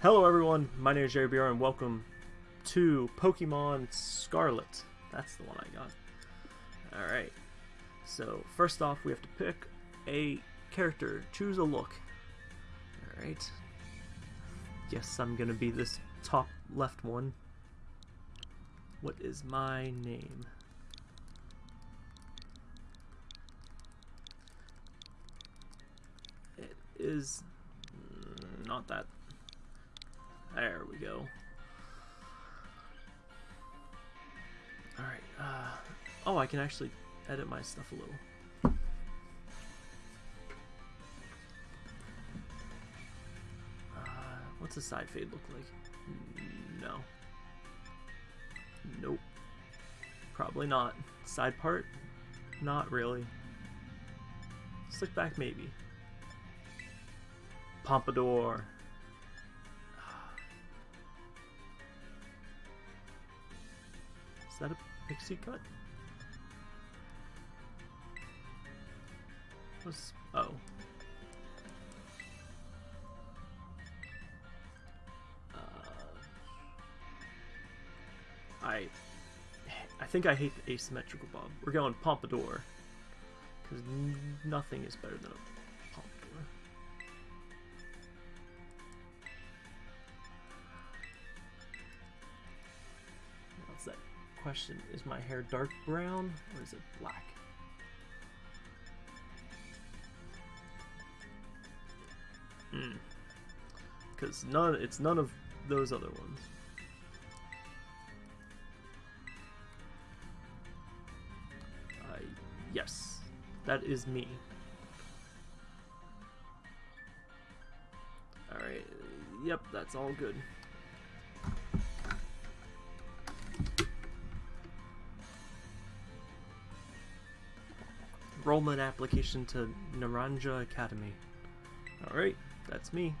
Hello everyone, my name is Jerry BR and welcome to Pokemon Scarlet. That's the one I got. Alright, so first off we have to pick a character, choose a look. Alright. Yes, I'm gonna be this top left one. What is my name? It is not that there we go. Alright, uh, oh, I can actually edit my stuff a little. Uh, what's a side fade look like? No. Nope. Probably not. Side part? Not really. Slick back, maybe. Pompadour. Pixie cut? What's... oh. Uh, I... I think I hate the asymmetrical bob. We're going Pompadour. Because nothing is better than a question. Is my hair dark brown or is it black? Hmm. Because none, it's none of those other ones. Uh, yes, that is me. Alright, yep, that's all good. Enrollment application to Naranja Academy. Alright, that's me.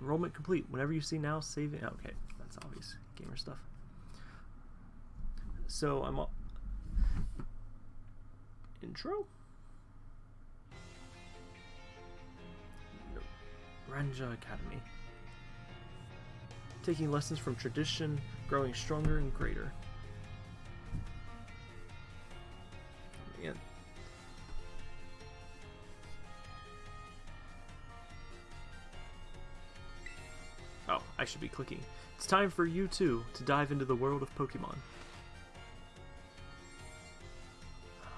Enrollment complete. Whenever you see now, saving. Okay, that's obvious. Gamer stuff. So I'm. All... Intro? Naranja Academy. Taking lessons from tradition, growing stronger and greater. I should be clicking. It's time for you too to dive into the world of Pokemon. Oh,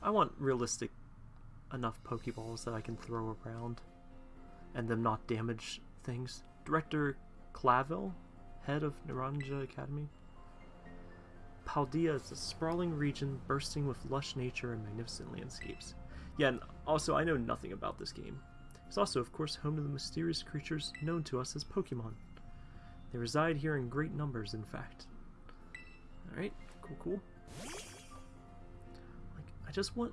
I want realistic enough Pokeballs that I can throw around and them not damage things. Director Clavel, head of Naranja Academy. Paldea is a sprawling region bursting with lush nature and magnificent landscapes. Yeah, and also I know nothing about this game. It's also, of course, home to the mysterious creatures known to us as Pokemon. They reside here in great numbers, in fact. Alright, cool, cool. Like, I just want...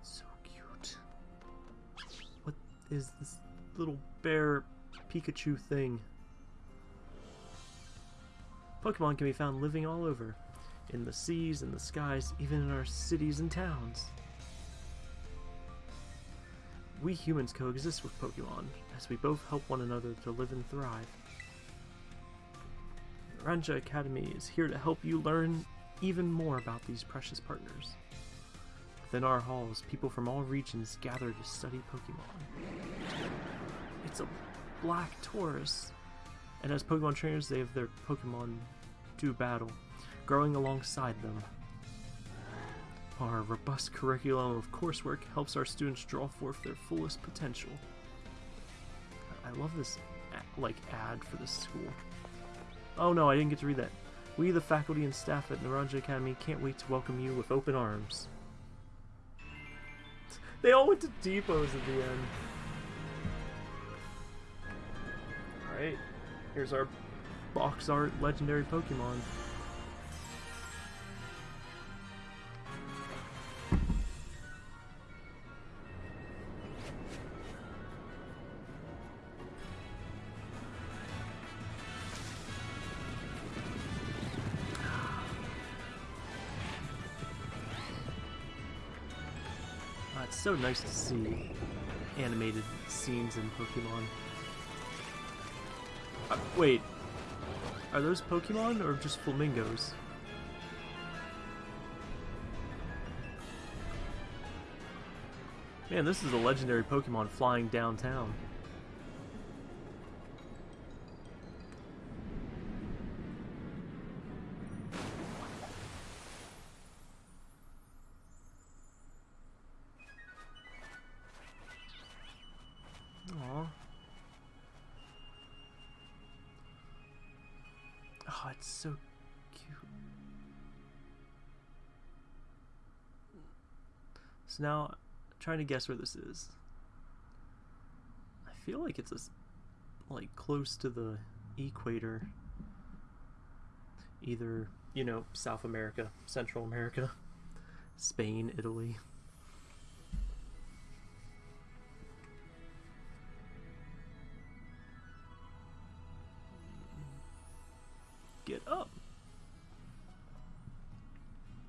It's so cute. What is this little bear Pikachu thing? Pokemon can be found living all over. In the seas, in the skies, even in our cities and towns. We humans coexist with Pokemon, as we both help one another to live and thrive. Ranja Academy is here to help you learn even more about these precious partners. Within our halls, people from all regions gather to study Pokemon. It's a black Tauros, and as Pokemon trainers, they have their Pokemon do battle, growing alongside them. Our robust curriculum of coursework helps our students draw forth their fullest potential. I love this, like, ad for this school. Oh no, I didn't get to read that. We, the faculty and staff at Naranja Academy, can't wait to welcome you with open arms. They all went to depots at the end. Alright, here's our box art legendary Pokemon. It's so nice to see animated scenes in Pokemon. Uh, wait, are those Pokemon or just flamingos? Man, this is a legendary Pokemon flying downtown. Now, trying to guess where this is. I feel like it's a, like close to the equator. Either, you know, South America, Central America, Spain, Italy. Get up.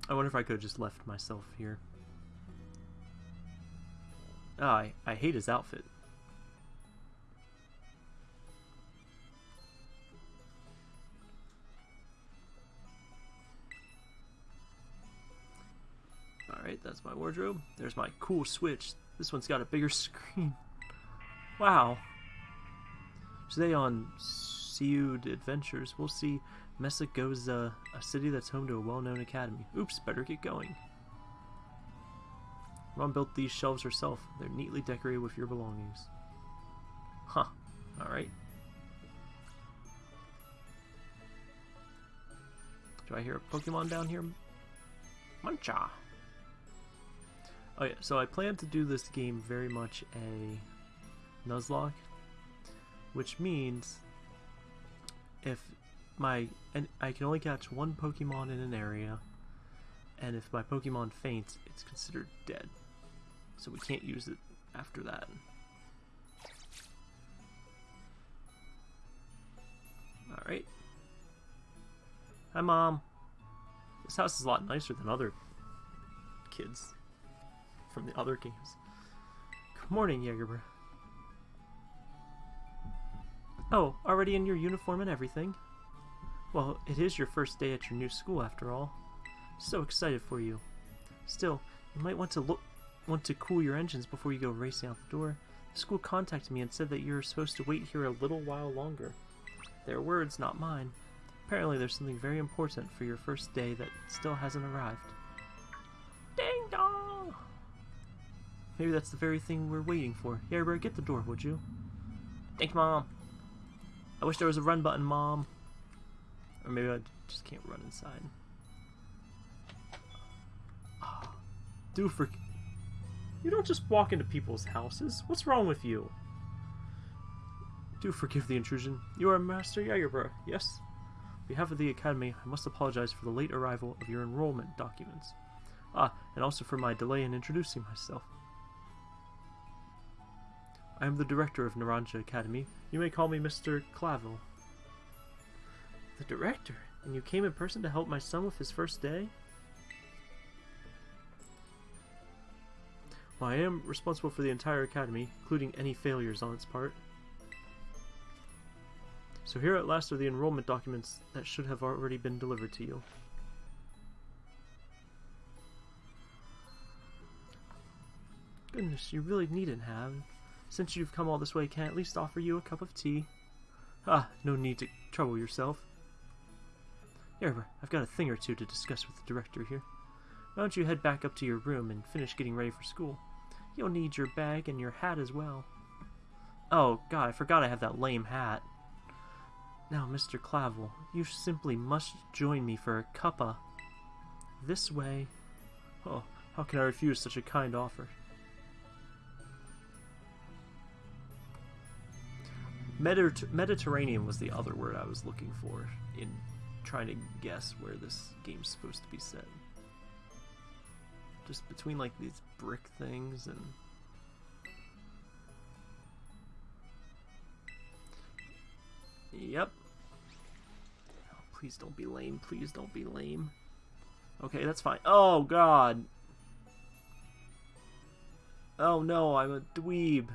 I wonder if I could have just left myself here. Ah, I, I hate his outfit. Alright, that's my wardrobe. There's my cool Switch. This one's got a bigger screen. Wow. Today on Seud Adventures, we'll see Mesa goes uh, a city that's home to a well-known academy. Oops, better get going. Ron built these shelves herself. They're neatly decorated with your belongings. Huh. Alright. Do I hear a Pokemon down here? Muncha! Oh yeah, so I plan to do this game very much a Nuzlocke, which means if my and I can only catch one Pokemon in an area, and if my Pokemon faints, it's considered dead. So we can't use it after that. Alright. Hi, Mom. This house is a lot nicer than other kids from the other games. Good morning, Jagerbro. Oh, already in your uniform and everything? Well, it is your first day at your new school after all. So excited for you. Still, you might want to look want to cool your engines before you go racing out the door. The school contacted me and said that you're supposed to wait here a little while longer. Their words, not mine. Apparently there's something very important for your first day that still hasn't arrived. Ding dong! Maybe that's the very thing we're waiting for. Here, get the door, would you? Thanks, Mom. I wish there was a run button, Mom. Or maybe I just can't run inside. Ah, Do for... You don't just walk into people's houses. What's wrong with you? Do forgive the intrusion. You are Master Jagerbro, yes? On behalf of the Academy, I must apologize for the late arrival of your enrollment documents. Ah, and also for my delay in introducing myself. I am the director of Naranja Academy. You may call me Mr. Clavel. The director? And you came in person to help my son with his first day? Well, I am responsible for the entire academy, including any failures on its part. So here at last are the enrollment documents that should have already been delivered to you. Goodness, you really needn't have. Since you've come all this way, can I at least offer you a cup of tea? Ah, no need to trouble yourself. Here, I've got a thing or two to discuss with the director here. Why don't you head back up to your room and finish getting ready for school? You'll need your bag and your hat as well. Oh, God, I forgot I have that lame hat. Now, Mr. Clavel, you simply must join me for a cuppa. This way. Oh, how can I refuse such a kind offer? Mediter- Mediterranean was the other word I was looking for in trying to guess where this game's supposed to be set. Just between like these brick things and Yep. Oh, please don't be lame. Please don't be lame. Okay, that's fine. Oh god. Oh no, I'm a dweeb.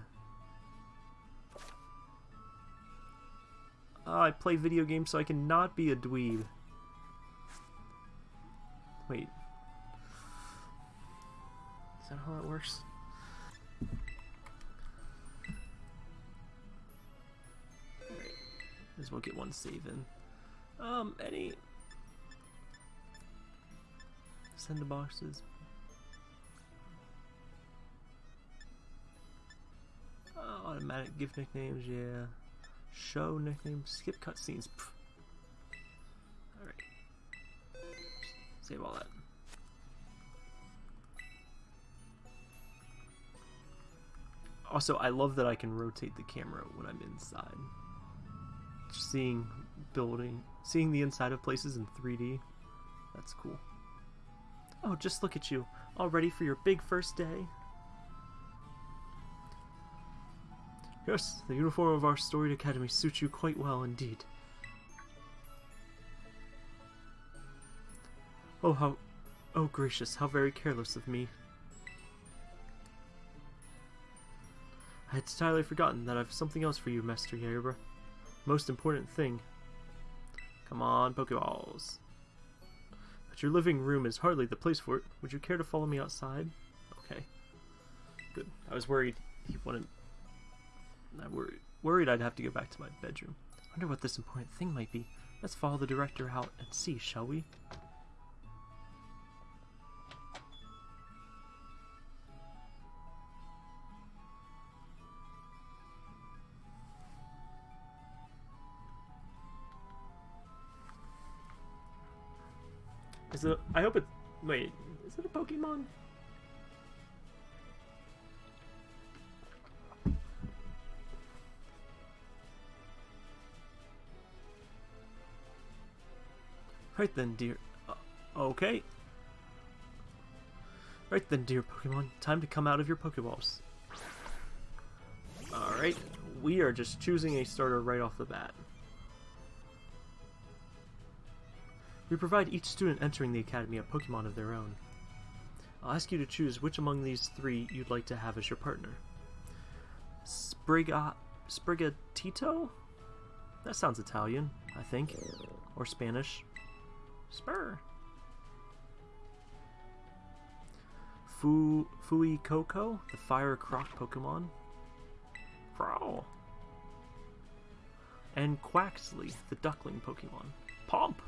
Oh, I play video games so I can not be a dweeb. Wait. Is that how that works? Alright. Just we'll get one save in. Um, any... Send the boxes. Oh, automatic gift nicknames, yeah. Show nicknames, skip cutscenes. Alright. Save all that. Also, I love that I can rotate the camera when I'm inside. Just seeing building, seeing the inside of places in 3D, that's cool. Oh, just look at you, all ready for your big first day. Yes, the uniform of our storied academy suits you quite well indeed. Oh, how... Oh, gracious, how very careless of me. I had entirely forgotten that I've something else for you, Master Yairba. Most important thing. Come on, Pokeballs. But your living room is hardly the place for it. Would you care to follow me outside? Okay. Good. I was worried he wouldn't... I worried, worried I'd have to go back to my bedroom. wonder what this important thing might be. Let's follow the director out and see, shall we? Is it? I hope it. Wait, is it a Pokemon? Right then, dear. Uh, okay. Right then, dear Pokemon. Time to come out of your Pokeballs. Alright, we are just choosing a starter right off the bat. We provide each student entering the Academy a Pokemon of their own. I'll ask you to choose which among these three you'd like to have as your partner. Spriga... Sprigatito? That sounds Italian, I think. Or Spanish. Spur. Fu... Fuecoco, the Fire Croc Pokemon. Crow. And Quaxly, the Duckling Pokemon. Pomp!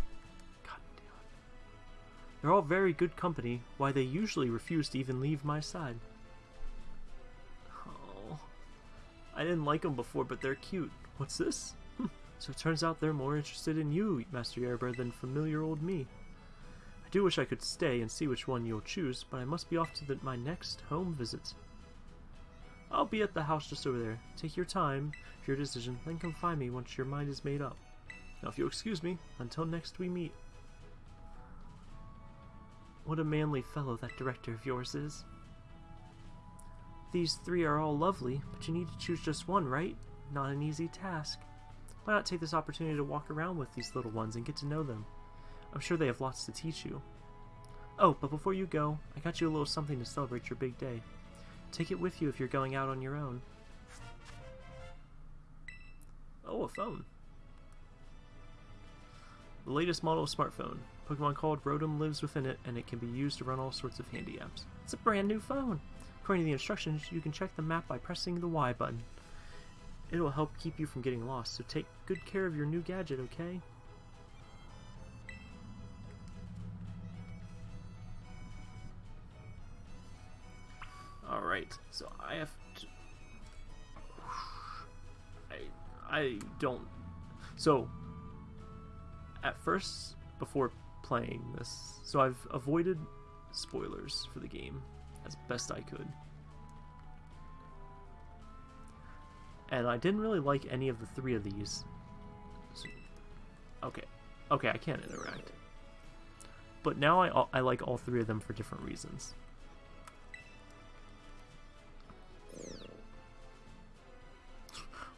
They're all very good company, why they usually refuse to even leave my side. Oh, I didn't like them before, but they're cute. What's this? Hm. So it turns out they're more interested in you, Master Yerber, than familiar old me. I do wish I could stay and see which one you'll choose, but I must be off to the, my next home visit. I'll be at the house just over there. Take your time for your decision, then come find me once your mind is made up. Now if you'll excuse me, until next we meet. What a manly fellow that director of yours is. These three are all lovely, but you need to choose just one, right? Not an easy task. Why not take this opportunity to walk around with these little ones and get to know them? I'm sure they have lots to teach you. Oh, but before you go, I got you a little something to celebrate your big day. Take it with you if you're going out on your own. Oh, a phone. The latest model smartphone. Pokemon called Rotom lives within it, and it can be used to run all sorts of handy apps. It's a brand new phone! According to the instructions, you can check the map by pressing the Y button. It'll help keep you from getting lost, so take good care of your new gadget, okay? Alright, so I have to... I, I don't... So, at first, before playing this, so I've avoided spoilers for the game as best I could. And I didn't really like any of the three of these. So, okay. Okay, I can't interact. But now I, I like all three of them for different reasons.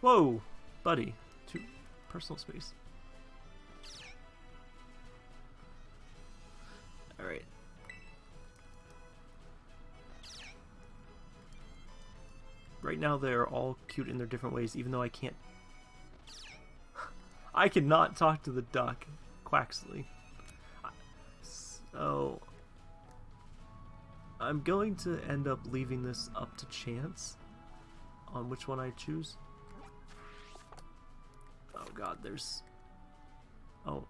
Whoa! Buddy. Too personal space. Alright. Right now they're all cute in their different ways, even though I can't... I cannot talk to the duck, Quaxly. So... I'm going to end up leaving this up to chance on which one I choose. Oh god, there's... Oh,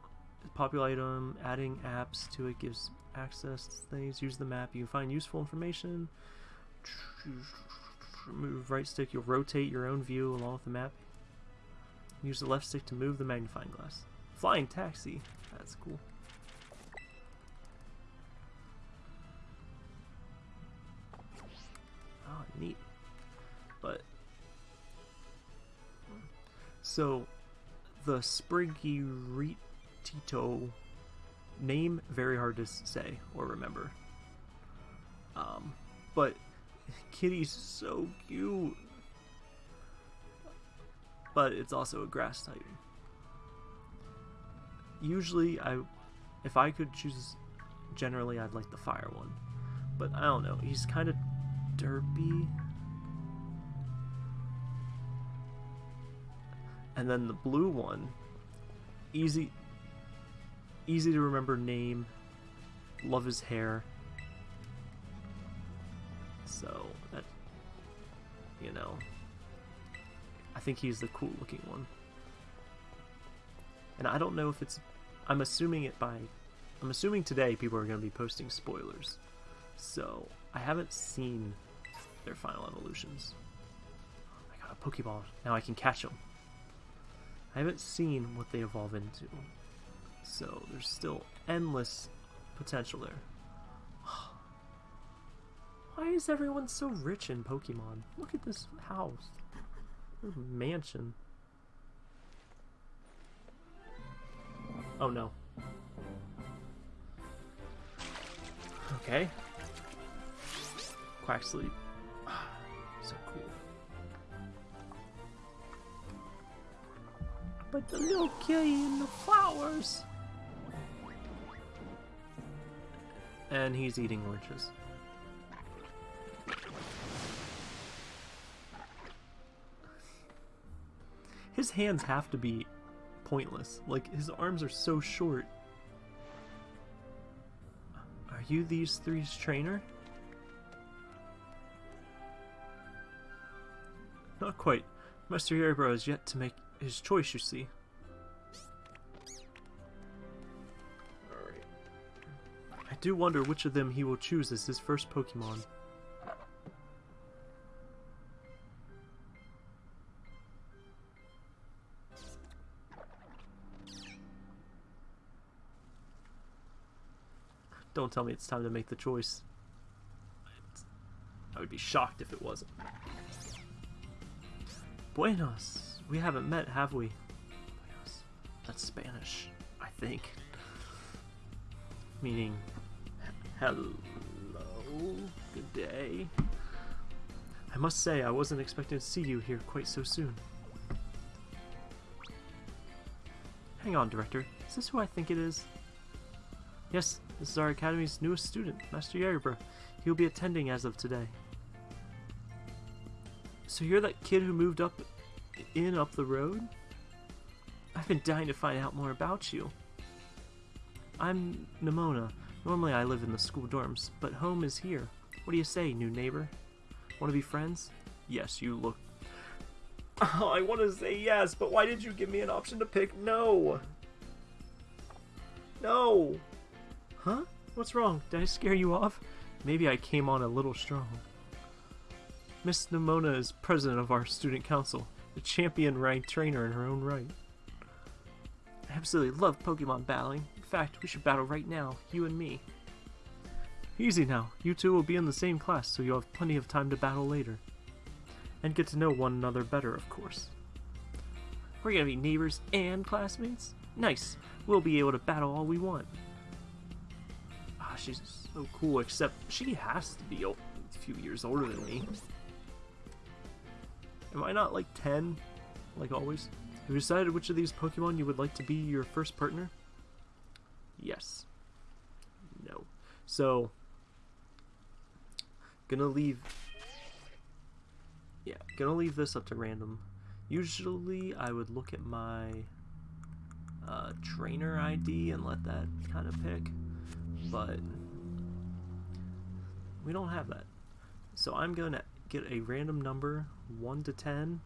popular item, adding apps to it gives access things. Use the map, you can find useful information. Move right stick, you'll rotate your own view along with the map. Use the left stick to move the magnifying glass. Flying taxi, that's cool. Oh, neat. But so the Spriggy Tito name very hard to say or remember. Um, but Kitty's so cute. But it's also a grass type. Usually, I, if I could choose, generally I'd like the fire one. But I don't know, he's kind of derpy. And then the blue one, easy, easy to remember name. Love his hair. So that, you know, I think he's the cool looking one. And I don't know if it's, I'm assuming it by, I'm assuming today people are going to be posting spoilers. So I haven't seen their final evolutions. I got a Pokeball. Now I can catch them. I haven't seen what they evolve into. So there's still endless potential there. Why is everyone so rich in Pokemon? Look at this house. This mansion. Oh no. Okay. Quaxly. so cool. But the kitty in the flowers. And he's eating oranges. His hands have to be pointless. Like, his arms are so short. Are you these three's trainer? Not quite. Master Yerbro has yet to make his choice, you see. Do wonder which of them he will choose as his first Pokemon. Don't tell me it's time to make the choice. I would be shocked if it wasn't. Buenos. We haven't met, have we? That's Spanish, I think. Meaning, hello, good day. I must say, I wasn't expecting to see you here quite so soon. Hang on, Director. Is this who I think it is? Yes, this is our Academy's newest student, Master Yerbra. He will be attending as of today. So you're that kid who moved up in up the road? I've been dying to find out more about you. I'm Nemona. Normally I live in the school dorms, but home is here. What do you say, new neighbor? Want to be friends? Yes, you look... Oh, I want to say yes, but why did you give me an option to pick no? No! Huh? What's wrong? Did I scare you off? Maybe I came on a little strong. Miss Nemona is president of our student council, a champion-ranked trainer in her own right. I absolutely love Pokemon battling. Fact, we should battle right now, you and me. Easy now, you two will be in the same class, so you'll have plenty of time to battle later. And get to know one another better, of course. We're gonna be neighbors and classmates? Nice! We'll be able to battle all we want Ah, she's so cool, except she has to be a few years older than me. Am I not like 10, like always? Have you decided which of these Pokemon you would like to be your first partner? Yes. No. So, gonna leave yeah, gonna leave this up to random. Usually I would look at my uh, trainer ID and let that kind of pick, but we don't have that. So I'm gonna get a random number, 1 to 10.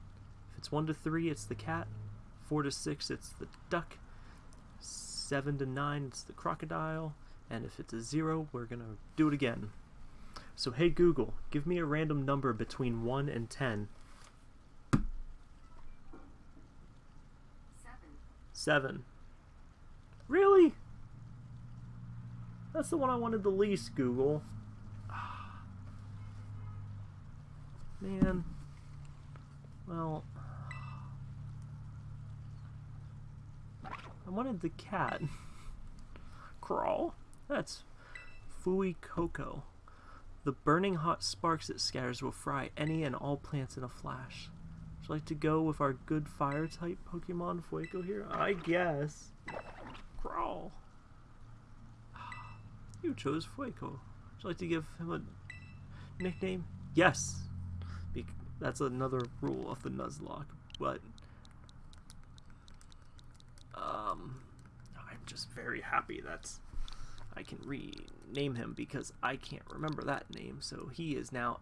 If it's 1 to 3, it's the cat. 4 to 6, it's the duck. 7 to 9, it's the crocodile. And if it's a 0, we're gonna do it again. So hey Google, give me a random number between 1 and 10. Seven. 7. Really? That's the one I wanted the least, Google. Man. Well. I wanted the cat. Crawl. That's Fuecoco. The burning hot sparks it scatters will fry any and all plants in a flash. Would you like to go with our good fire type Pokemon Fueco here? I guess. Crawl. You chose Fueco. Would you like to give him a nickname? Yes. Bec that's another rule of the Nuzlocke, but um, I'm just very happy that I can rename him because I can't remember that name. So he is now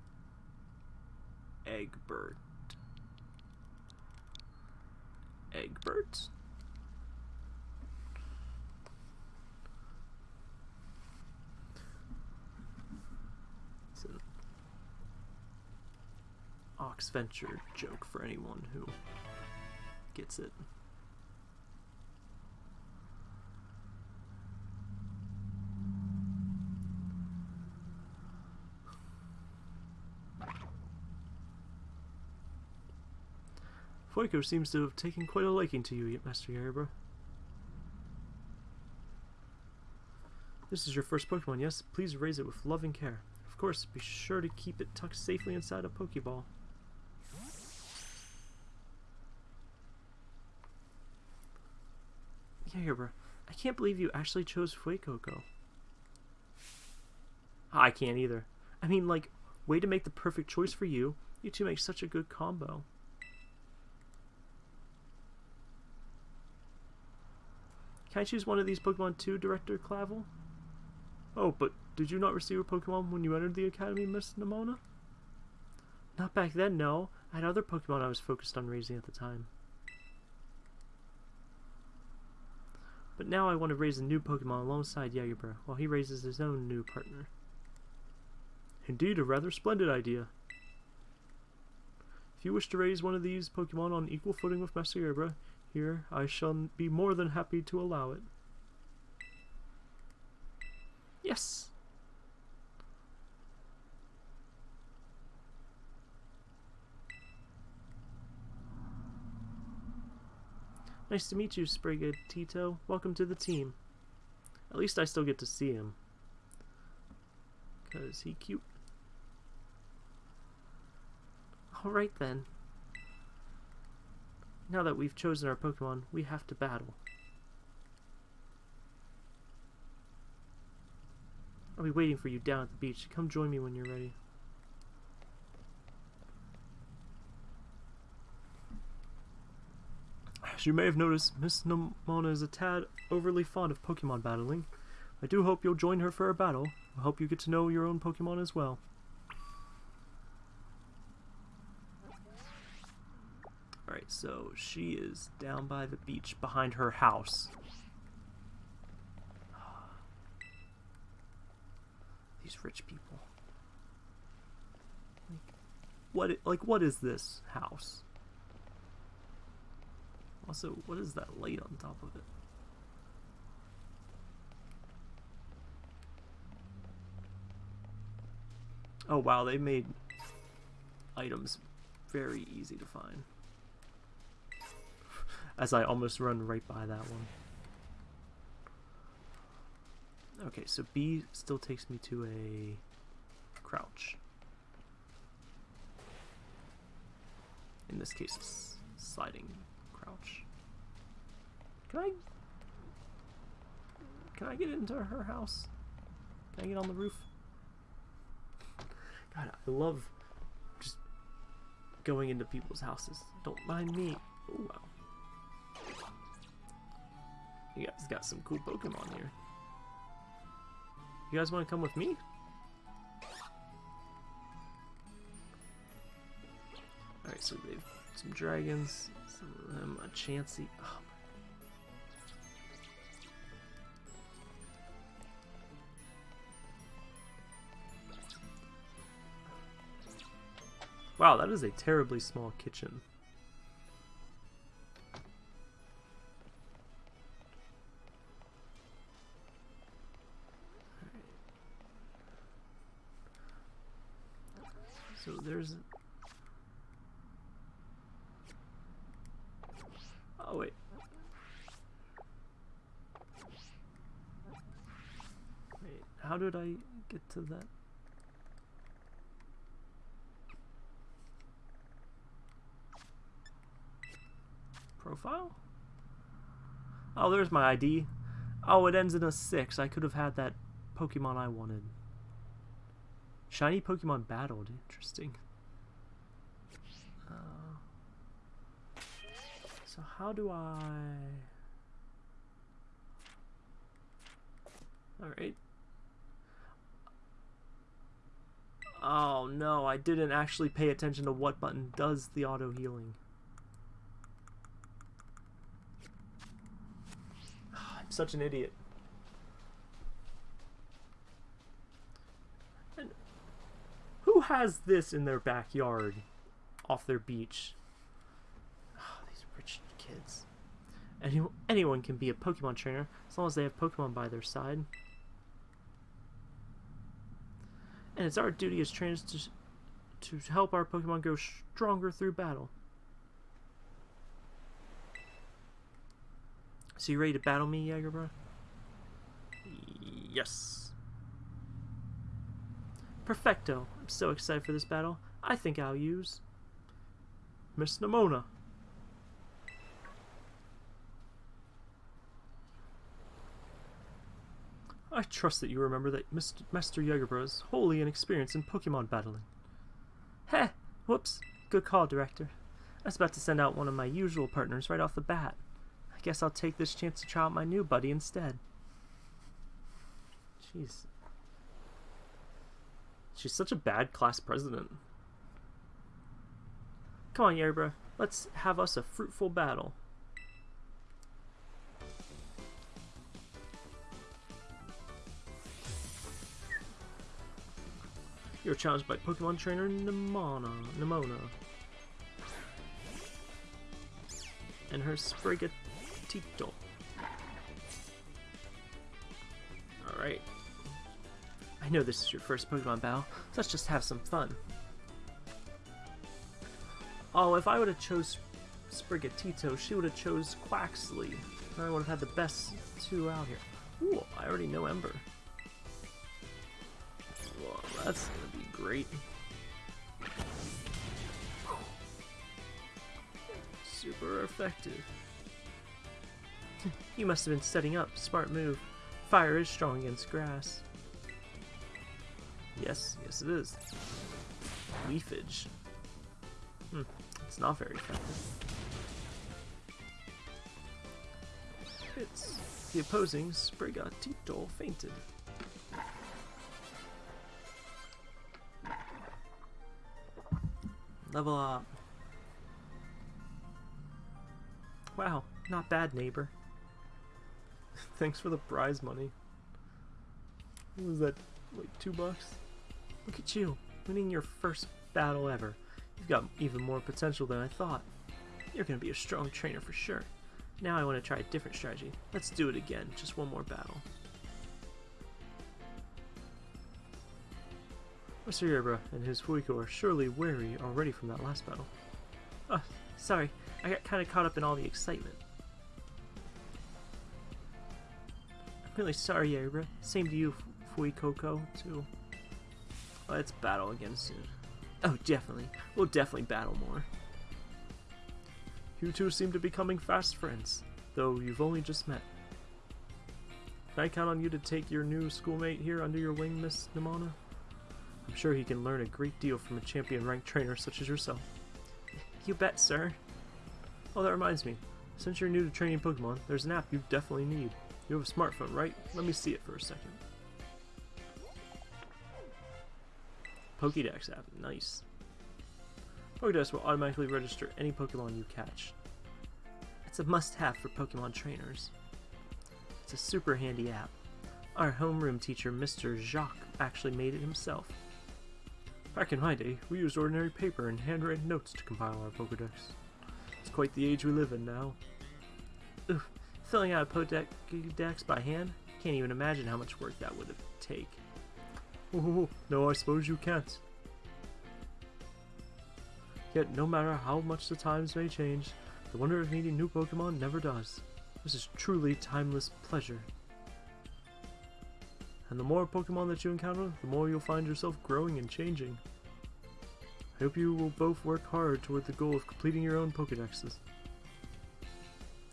Egbert. Egbert? It's an Oxventure joke for anyone who gets it. Fueco seems to have taken quite a liking to you, Master Yerba. This is your first Pokemon, yes? Please raise it with loving care. Of course, be sure to keep it tucked safely inside a Pokeball. Yeah, Yerba, I can't believe you actually chose Fuecoco. I can't either. I mean, like, way to make the perfect choice for you. You two make such a good combo. Can I choose one of these Pokemon too, Director Clavel? Oh, but did you not receive a Pokemon when you entered the Academy, Miss Nemona? Not back then, no. I had other Pokemon I was focused on raising at the time. But now I want to raise a new Pokemon alongside Yagibra, while he raises his own new partner. Indeed, a rather splendid idea. If you wish to raise one of these Pokemon on equal footing with Master Yerba, here, I shall be more than happy to allow it. Yes! Nice to meet you, Sprigatito. Welcome to the team. At least I still get to see him. Because he cute. Alright then. Now that we've chosen our Pokemon, we have to battle. I'll be waiting for you down at the beach. Come join me when you're ready. As you may have noticed, Miss Nemona is a tad overly fond of Pokemon battling. I do hope you'll join her for a battle. I hope you get to know your own Pokemon as well. Alright, so she is down by the beach behind her house. These rich people. Like, what? Like, what is this house? Also, what is that light on top of it? Oh wow, they made items very easy to find. As I almost run right by that one. Okay, so B still takes me to a crouch. In this case, sliding crouch. Can I... Can I get into her house? Can I get on the roof? God, I love just going into people's houses. Don't mind me. Oh, wow. You guys got some cool Pokemon here. You guys want to come with me? Alright, so they've some dragons, some of them a Chansey. Oh Wow, that is a terribly small kitchen. Did I get to that? Profile? Oh, there's my ID. Oh, it ends in a 6. I could have had that Pokemon I wanted. Shiny Pokemon battled. Interesting. Uh, so how do I... Alright. Oh no, I didn't actually pay attention to what button does the auto healing. I'm such an idiot. And who has this in their backyard off their beach? Oh, these rich kids. Any, anyone can be a Pokemon trainer as long as they have Pokemon by their side. And it's our duty as trainers to, to help our Pokemon grow stronger through battle. So you ready to battle me, bro? Yes. Perfecto. I'm so excited for this battle. I think I'll use Miss Nemona. I trust that you remember that Mr. Master is wholly inexperienced in Pokemon battling. Heh! Whoops. Good call, Director. I was about to send out one of my usual partners right off the bat I guess I'll take this chance to try out my new buddy instead. Jeez. She's such a bad class president. Come on, Yerbra. Let's have us a fruitful battle. You're challenged by Pokemon trainer Nemona. Nemona. And her Sprigatito. Alright. I know this is your first Pokemon battle, so let's just have some fun. Oh, if I would have chose Sprigatito, she would have chose Quaxly. And I would have had the best two out here. Ooh, I already know Ember. That's great. Super effective. You must have been setting up. Smart move. Fire is strong against grass. Yes, yes it is. Leafage. Hmm, it's not very effective. It's the opposing Sprigatito fainted. Level up. Wow, not bad, neighbor. Thanks for the prize money. What was that, like two bucks? Look at you, winning your first battle ever. You've got even more potential than I thought. You're gonna be a strong trainer for sure. Now I want to try a different strategy. Let's do it again, just one more battle. Mr. Yerba and his Fuiko are surely weary already from that last battle. Oh, sorry, I got kind of caught up in all the excitement. I'm really sorry, Yerba. Same to you, Fuecoco, too. Let's battle again soon. Oh, definitely. We'll definitely battle more. You two seem to be becoming fast friends, though you've only just met. Can I count on you to take your new schoolmate here under your wing, Miss Nemona? I'm sure he can learn a great deal from a champion-ranked trainer such as yourself. You bet, sir. Oh, that reminds me. Since you're new to training Pokemon, there's an app you definitely need. You have a smartphone, right? Let me see it for a second. Pokédex app. Nice. Pokédex will automatically register any Pokemon you catch. It's a must-have for Pokemon trainers. It's a super handy app. Our homeroom teacher, Mr. Jacq, actually made it himself. Back in my day, we used ordinary paper and handwritten notes to compile our Pokedex. It's quite the age we live in now. Oof, filling out a Pokedex by hand? Can't even imagine how much work that would take. Oh, no, I suppose you can't. Yet, no matter how much the times may change, the wonder of meeting new Pokemon never does. This is truly timeless pleasure. And the more Pokemon that you encounter, the more you'll find yourself growing and changing. I hope you will both work hard toward the goal of completing your own Pokedexes.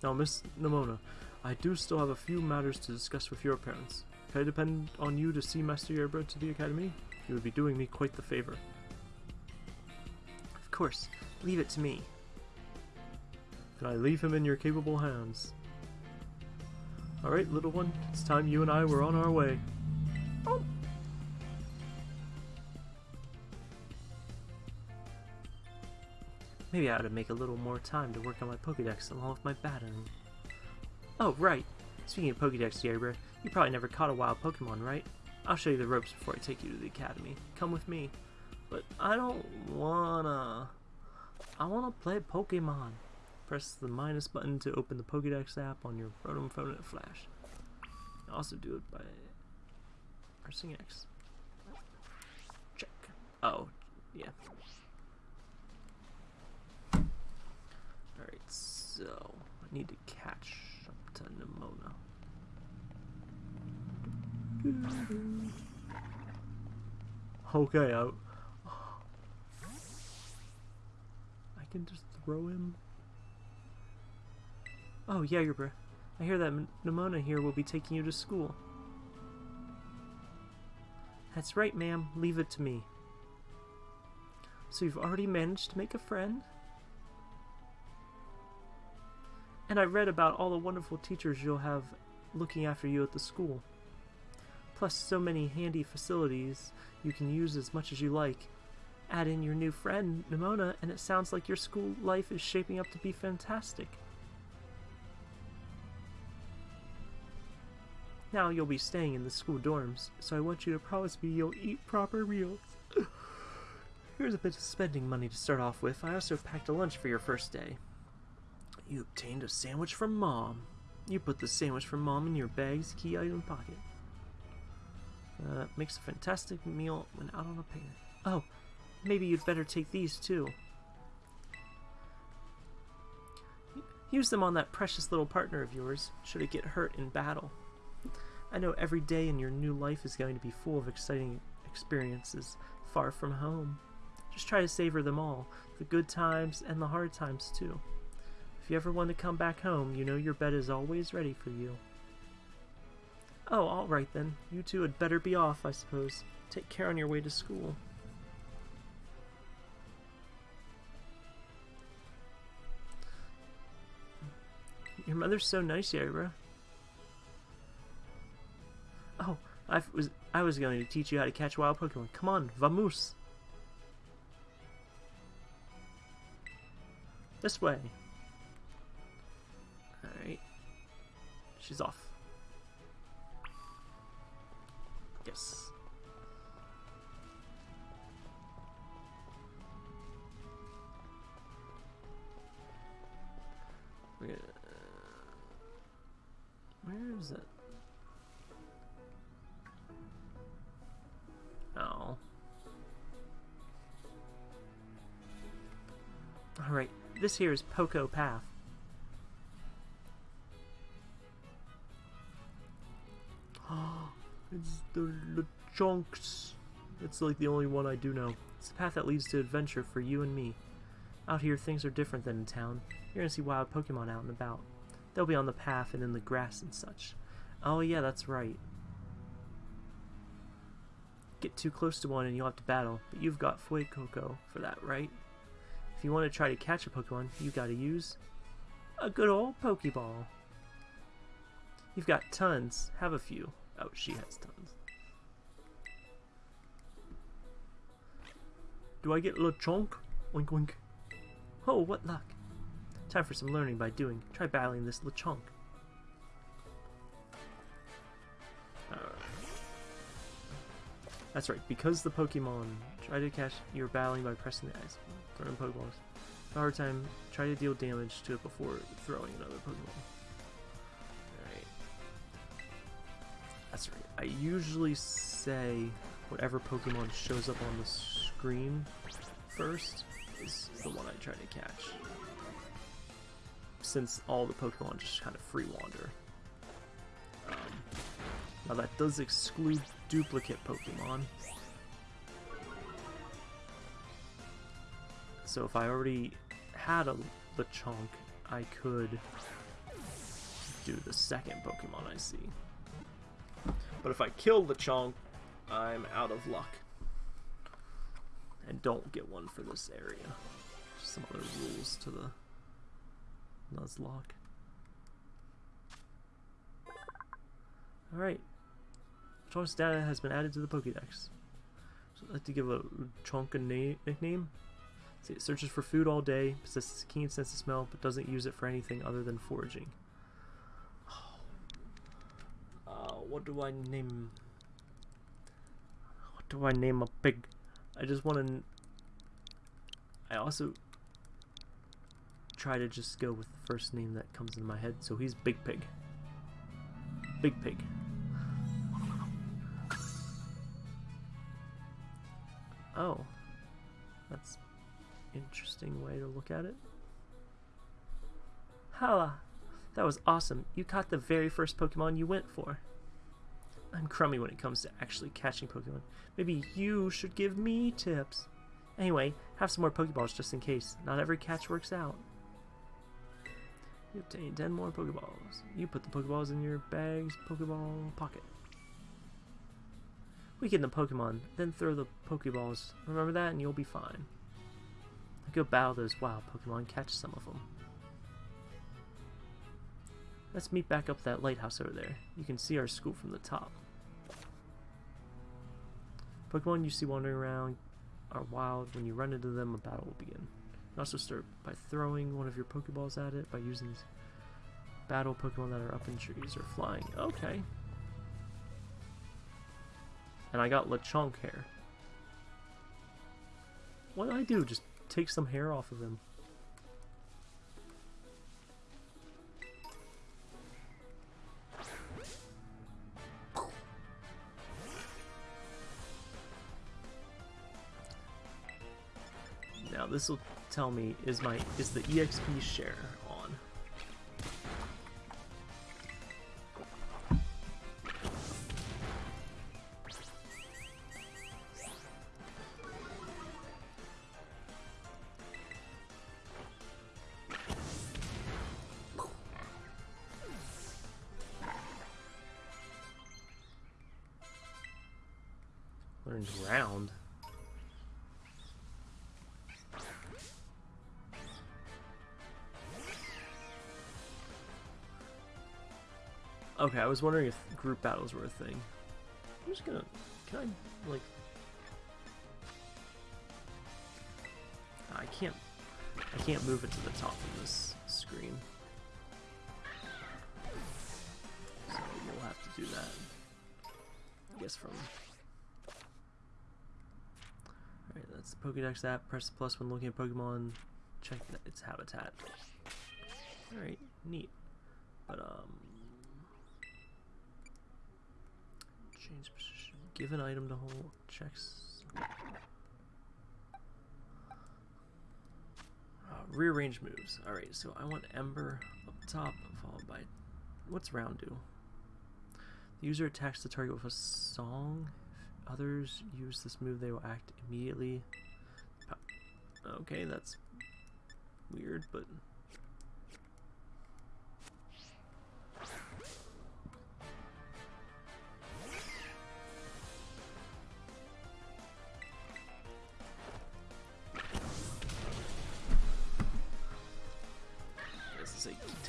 Now, Miss Nemona, I do still have a few matters to discuss with your parents. Can I depend on you to see Master Yerba to the Academy? You would be doing me quite the favor. Of course. Leave it to me. Then I leave him in your capable hands. Alright, little one. It's time you and I were on our way. Oh. Maybe I ought to make a little more time to work on my Pokedex along with my battling. Oh, right. Speaking of Pokedex, Yerba, you probably never caught a wild Pokemon, right? I'll show you the ropes before I take you to the academy. Come with me. But I don't wanna... I wanna play Pokemon. Press the minus button to open the Pokedex app on your Rotom phone at Flash. Also do it by pressing X. Check. Oh, yeah. Alright, so I need to catch up to Nemona. Okay, I, I can just throw him. Oh, yeah, your breath. I hear that Nemona here will be taking you to school. That's right, ma'am. Leave it to me. So you've already managed to make a friend? And I read about all the wonderful teachers you'll have looking after you at the school. Plus so many handy facilities you can use as much as you like. Add in your new friend, Nemona, and it sounds like your school life is shaping up to be fantastic. Now you'll be staying in the school dorms, so I want you to promise me you'll eat proper meals. Here's a bit of spending money to start off with. I also packed a lunch for your first day. You obtained a sandwich from Mom. You put the sandwich from Mom in your bag's key item pocket. Uh, makes a fantastic meal when out on a picnic. Oh, maybe you'd better take these too. Use them on that precious little partner of yours, should it get hurt in battle. I know every day in your new life is going to be full of exciting experiences far from home. Just try to savor them all, the good times and the hard times too. If you ever want to come back home, you know your bed is always ready for you. Oh, alright then. You two had better be off, I suppose. Take care on your way to school. Your mother's so nice, Yerba. I was I was going to teach you how to catch wild Pokemon. Come on, vamos. This way. Alright. She's off. Yes. Uh, where is it? Alright, this here is Poco Path. it's the, chunks. It's like the only one I do know. It's the path that leads to adventure for you and me. Out here, things are different than in town. You're gonna see wild Pokemon out and about. They'll be on the path and in the grass and such. Oh yeah, that's right. Get too close to one and you'll have to battle, but you've got Fuecoco for that, right? If you want to try to catch a Pokemon, you gotta use a good old Pokeball. You've got tons. Have a few. Oh, she has tons. Do I get Lechonk? Wink wink. Oh, what luck. Time for some learning by doing. Try battling this Lechonk. That's right, because the Pokemon try to catch you're battling by pressing the X, throwing Pokeballs. A hard time, try to deal damage to it before throwing another Pokemon. Alright. That's right. I usually say whatever Pokemon shows up on the screen first is the one I try to catch. Since all the Pokemon just kind of free wander. Um, now that does exclude duplicate Pokemon. So if I already had a Lechonk, I could do the second Pokemon I see. But if I kill the Lechonk, I'm out of luck. And don't get one for this area. Just some other rules to the Nuzlocke. Alright. Choice data has been added to the Pokédex. So I'd like to give a chunk a na nickname. See, it searches for food all day, possesses a keen sense of smell, but doesn't use it for anything other than foraging. Uh, what do I name? What do I name a pig? I just want to. I also try to just go with the first name that comes into my head. So he's Big Pig. Big Pig. Oh, that's interesting way to look at it. Hala, that was awesome. You caught the very first Pokemon you went for. I'm crummy when it comes to actually catching Pokemon. Maybe you should give me tips. Anyway, have some more Pokeballs just in case. Not every catch works out. You obtain 10 more Pokeballs. You put the Pokeballs in your bag's Pokeball pocket. Weaken the Pokemon, then throw the Pokeballs. Remember that and you'll be fine. Go battle those wild Pokemon, catch some of them. Let's meet back up that lighthouse over there. You can see our school from the top. Pokemon you see wandering around are wild. When you run into them, a battle will begin. You also start by throwing one of your Pokeballs at it by using battle Pokemon that are up in trees or flying. Okay. And I got Lechonk hair. What do I do? Just take some hair off of him. Now this will tell me is my is the EXP share Okay, I was wondering if group battles were a thing. I'm just gonna... Can I, like... I can't... I can't move it to the top of this screen. So you'll have to do that. I guess from... Alright, that's the Pokedex app. Press the plus when looking at Pokemon. Check its habitat. Alright, neat. But, um... Change position. Give an item to hold. Checks. Uh, rearrange moves. Alright, so I want Ember up top, followed by... What's round do? The user attacks the target with a song. If others use this move, they will act immediately. Okay, that's weird, but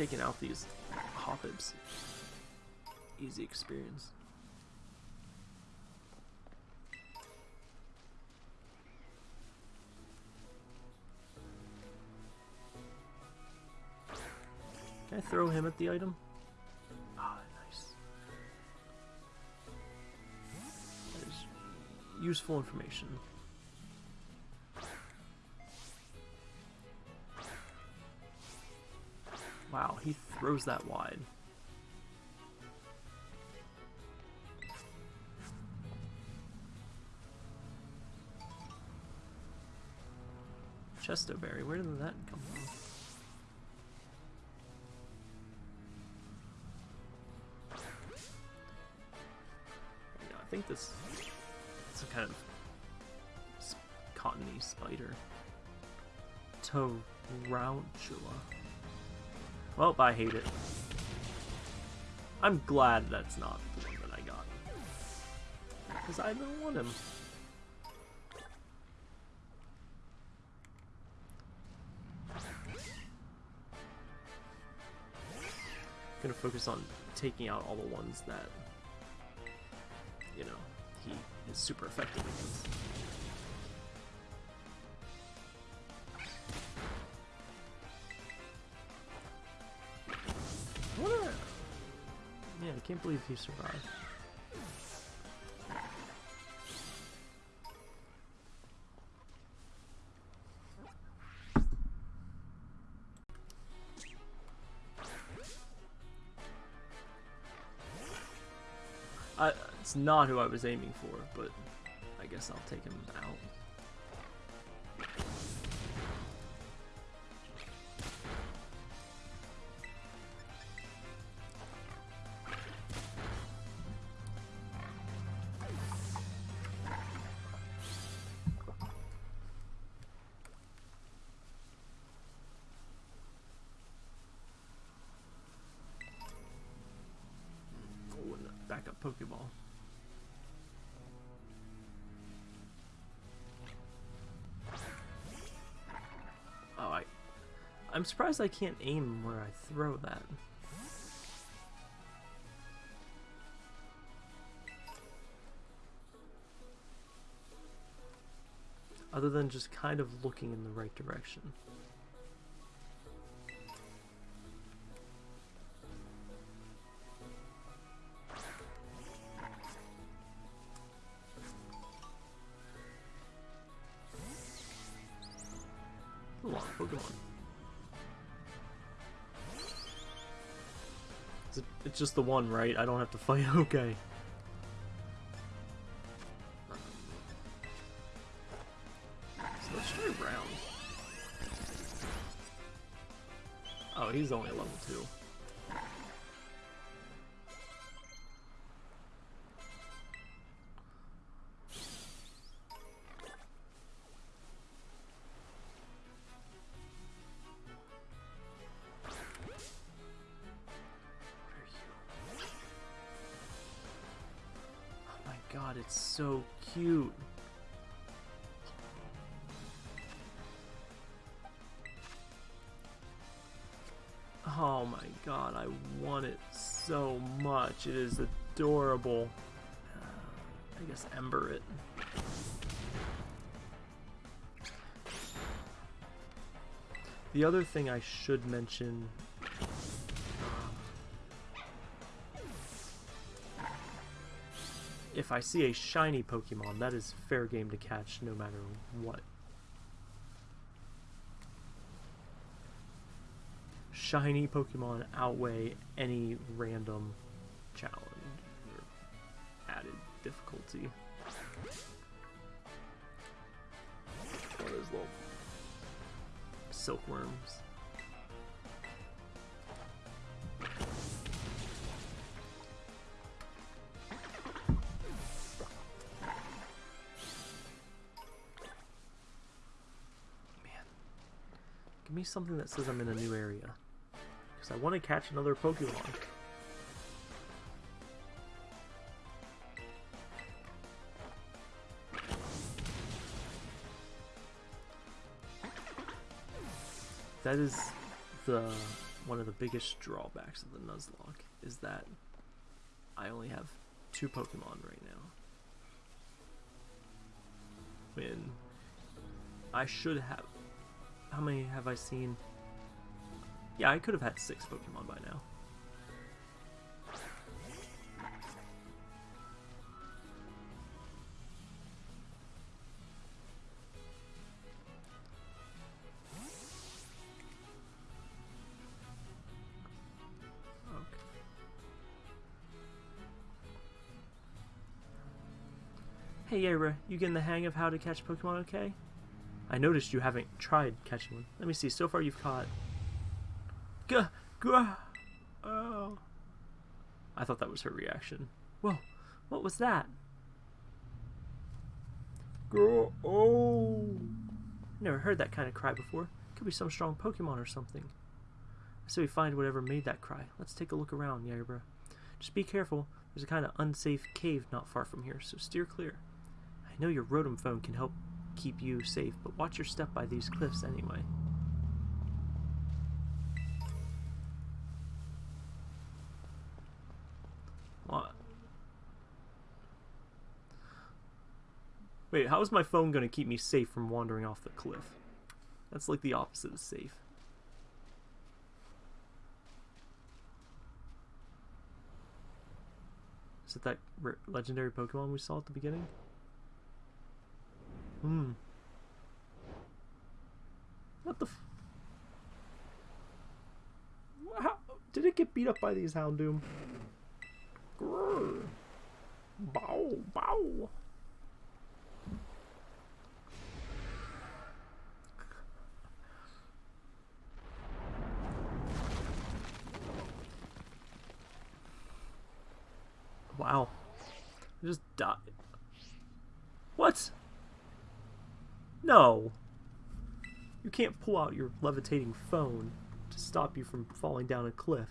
taking out these hoppits. Easy experience. Can I throw him at the item? Ah, nice. That is useful information. Throws that wide. Chesto Berry, where did that come from? Yeah, I think this is a kind of cottony spider. Tarountula. Well, I hate it. I'm glad that's not the one that I got. Because I don't want him. I'm Gonna focus on taking out all the ones that, you know, he is super effective against. Can't believe he survived. I, it's not who I was aiming for, but I guess I'll take him out. I'm surprised I can't aim where I throw that. Other than just kind of looking in the right direction. A lot of Pokemon. It's just the one, right? I don't have to fight. Okay. Uh, I guess Ember it. The other thing I should mention if I see a shiny Pokemon, that is fair game to catch no matter what. Shiny Pokemon outweigh any random challenge difficulty. One of those little silkworms. Man. Give me something that says I'm in a new area. Because I want to catch another Pokemon. That is the one of the biggest drawbacks of the Nuzlocke is that I only have two Pokemon right now. When I should have. How many have I seen? Yeah, I could have had six Pokemon by now. Hey you getting the hang of how to catch Pokemon okay? I noticed you haven't tried catching one. Let me see, so far you've caught... Gah! Gah! Oh. I thought that was her reaction. Whoa, what was that? Gah! Oh! Never heard that kind of cry before. Could be some strong Pokemon or something. I say we find whatever made that cry. Let's take a look around, Yabra. Just be careful. There's a kind of unsafe cave not far from here, so steer clear. I know your Rotom phone can help keep you safe, but watch your step by these cliffs anyway. What? Wait, how is my phone going to keep me safe from wandering off the cliff? That's like the opposite of safe. Is it that legendary Pokemon we saw at the beginning? Hmm. What the How did it get beat up by these Houndoom? Grrr. Bow, bow. Wow. I just died. What? No. You can't pull out your levitating phone to stop you from falling down a cliff.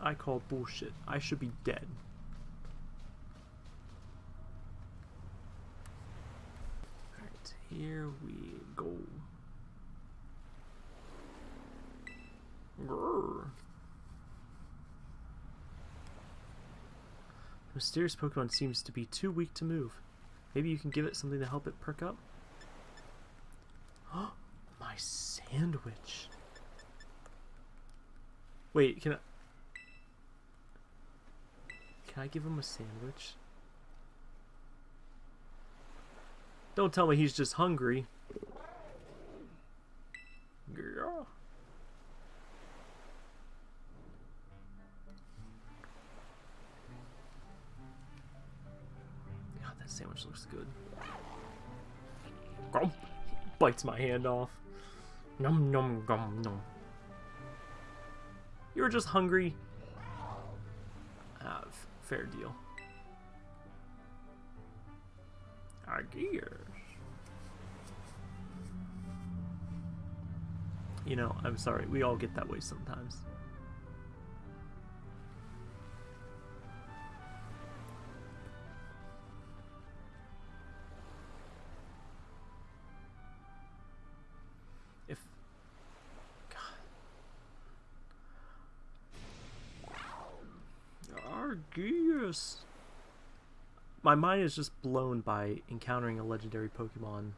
I call bullshit. I should be dead. Alright, here we go. Grrr. Mysterious Pokemon seems to be too weak to move. Maybe you can give it something to help it perk up? My sandwich. Wait, can I... Can I give him a sandwich? Don't tell me he's just hungry. Looks good. Grump! Bites my hand off. Num num gum num. You were just hungry. Ah, fair deal. I guess. You know, I'm sorry. We all get that way sometimes. My mind is just blown by encountering a legendary Pokemon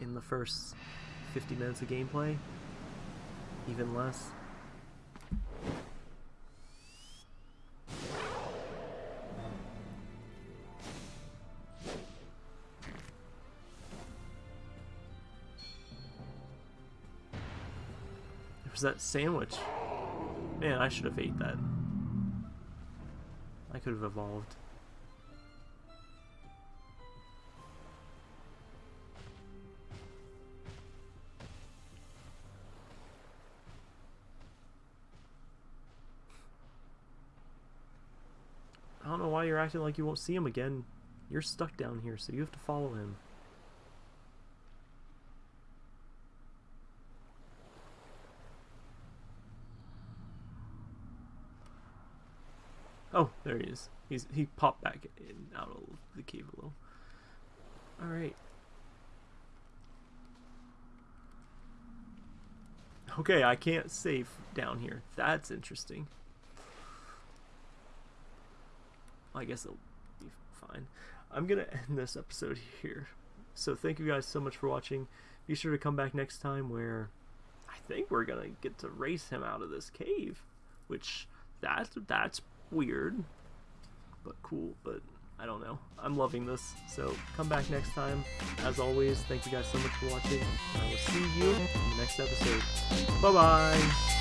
in the first 50 minutes of gameplay. Even less. There's that sandwich. Man, I should have ate that. I could have evolved. Know why you're acting like you won't see him again. You're stuck down here, so you have to follow him. Oh, there he is. He's he popped back in out of the cave a little. All right. Okay, I can't save down here. That's interesting. I guess it'll be fine. I'm going to end this episode here. So thank you guys so much for watching. Be sure to come back next time where I think we're going to get to race him out of this cave. Which, that's, that's weird. But cool, but I don't know. I'm loving this. So come back next time. As always, thank you guys so much for watching. I will see you in the next episode. Bye-bye.